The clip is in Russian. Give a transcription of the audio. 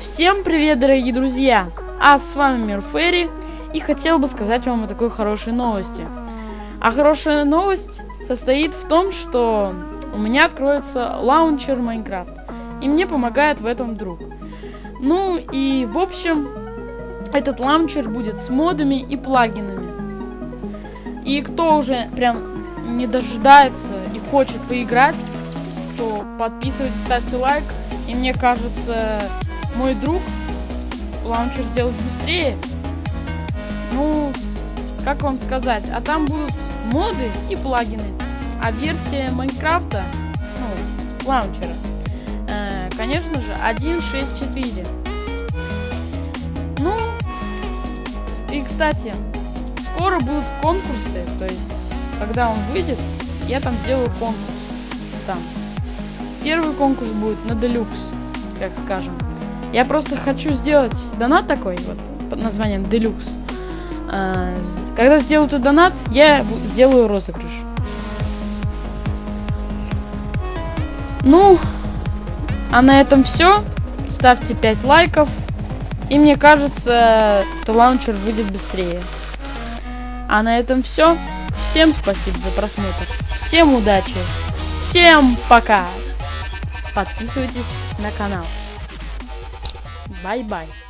Всем привет, дорогие друзья! А с вами Мир Ферри, и хотел бы сказать вам о такой хорошей новости. А хорошая новость состоит в том, что у меня откроется лаунчер Minecraft, и мне помогает в этом друг. Ну и в общем, этот лаунчер будет с модами и плагинами. И кто уже прям не дожидается и хочет поиграть, то подписывайтесь, ставьте лайк. И мне кажется, мой друг лаунчер сделать быстрее. Ну, как вам сказать, а там будут моды и плагины. А версия Майнкрафта, ну, лаунчера, э, конечно же, 1.6.4. Ну, и, кстати, скоро будут конкурсы, то есть, когда он выйдет, я там сделаю конкурс. Там. Первый конкурс будет на Deluxe, как скажем. Я просто хочу сделать донат такой, вот, под названием Deluxe. А, когда сделаю этот донат, я сделаю розыгрыш. Ну, а на этом все. Ставьте 5 лайков. И мне кажется, то лаунчер выйдет быстрее. А на этом все. Всем спасибо за просмотр. Всем удачи. Всем пока. Подписывайтесь на канал. Bye bye.